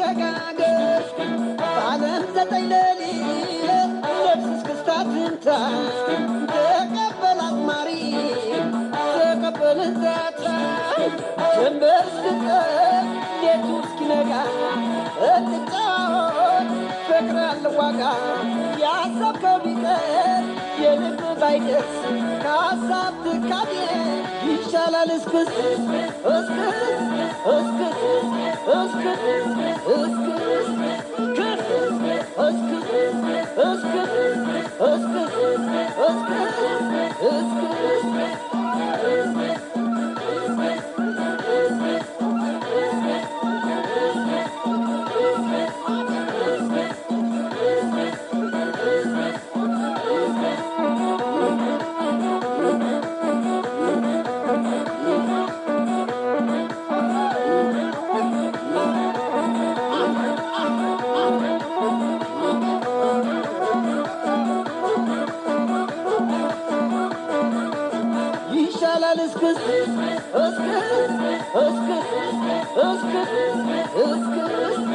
ተጋገር በዓለም ዘጠኝ ሌሊት ነፍስ እስክስታ ትምታ ተቀበላት ማሪ ተቀበልን ዛታ ጀንበር እስክትጠልቅ ሌቱ እስክስ እስክስ ክስ እስክስ እስክስ ይሻላል እስክስ እስክስ እስክስ እስክስ እስክስ